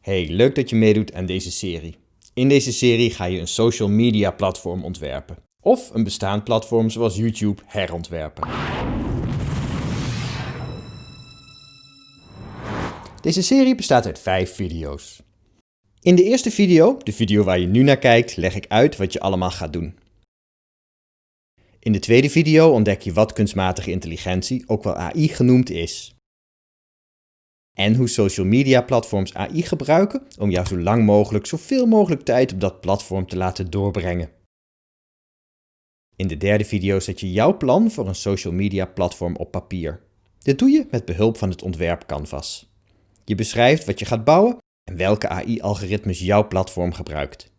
Hey, leuk dat je meedoet aan deze serie. In deze serie ga je een social media platform ontwerpen. Of een bestaand platform zoals YouTube herontwerpen. Deze serie bestaat uit 5 video's. In de eerste video, de video waar je nu naar kijkt, leg ik uit wat je allemaal gaat doen. In de tweede video ontdek je wat kunstmatige intelligentie, ook wel AI genoemd, is. En hoe social media platforms AI gebruiken om jou zo lang mogelijk zoveel mogelijk tijd op dat platform te laten doorbrengen. In de derde video zet je jouw plan voor een social media platform op papier. Dit doe je met behulp van het ontwerp Canvas. Je beschrijft wat je gaat bouwen en welke AI-algoritmes jouw platform gebruikt.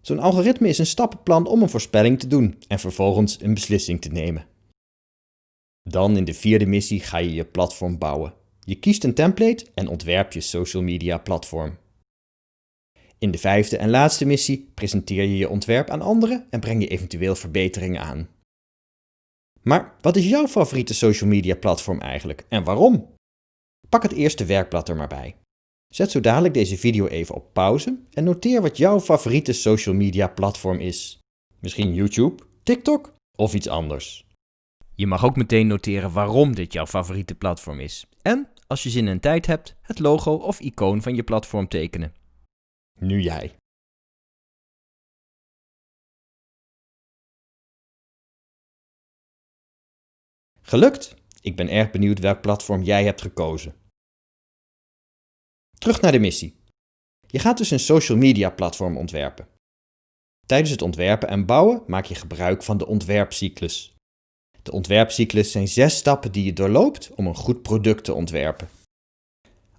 Zo'n algoritme is een stappenplan om een voorspelling te doen en vervolgens een beslissing te nemen. Dan in de vierde missie ga je je platform bouwen. Je kiest een template en ontwerp je social media platform. In de vijfde en laatste missie presenteer je je ontwerp aan anderen en breng je eventueel verbeteringen aan. Maar wat is jouw favoriete social media platform eigenlijk en waarom? Pak het eerste werkblad er maar bij. Zet zo dadelijk deze video even op pauze en noteer wat jouw favoriete social media platform is. Misschien YouTube, TikTok of iets anders. Je mag ook meteen noteren waarom dit jouw favoriete platform is. En, als je zin en tijd hebt, het logo of icoon van je platform tekenen. Nu jij. Gelukt! Ik ben erg benieuwd welk platform jij hebt gekozen. Terug naar de missie. Je gaat dus een social media platform ontwerpen. Tijdens het ontwerpen en bouwen maak je gebruik van de ontwerpcyclus. De ontwerpcyclus zijn zes stappen die je doorloopt om een goed product te ontwerpen.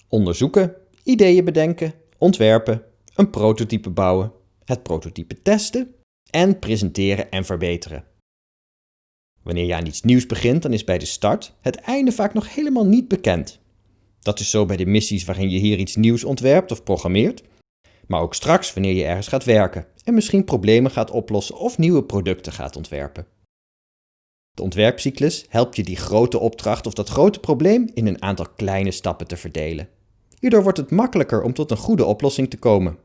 Onderzoeken, ideeën bedenken, ontwerpen, een prototype bouwen, het prototype testen en presenteren en verbeteren. Wanneer je aan iets nieuws begint, dan is bij de start het einde vaak nog helemaal niet bekend. Dat is zo bij de missies waarin je hier iets nieuws ontwerpt of programmeert, maar ook straks wanneer je ergens gaat werken en misschien problemen gaat oplossen of nieuwe producten gaat ontwerpen. De ontwerpcyclus helpt je die grote opdracht of dat grote probleem in een aantal kleine stappen te verdelen. Hierdoor wordt het makkelijker om tot een goede oplossing te komen.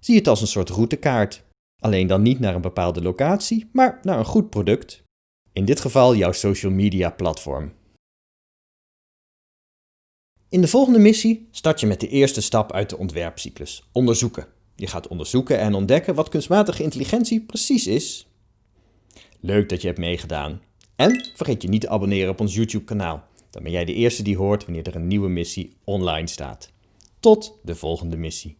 Zie het als een soort routekaart. Alleen dan niet naar een bepaalde locatie, maar naar een goed product. In dit geval jouw social media platform. In de volgende missie start je met de eerste stap uit de ontwerpcyclus, onderzoeken. Je gaat onderzoeken en ontdekken wat kunstmatige intelligentie precies is. Leuk dat je hebt meegedaan. En vergeet je niet te abonneren op ons YouTube kanaal. Dan ben jij de eerste die hoort wanneer er een nieuwe missie online staat. Tot de volgende missie.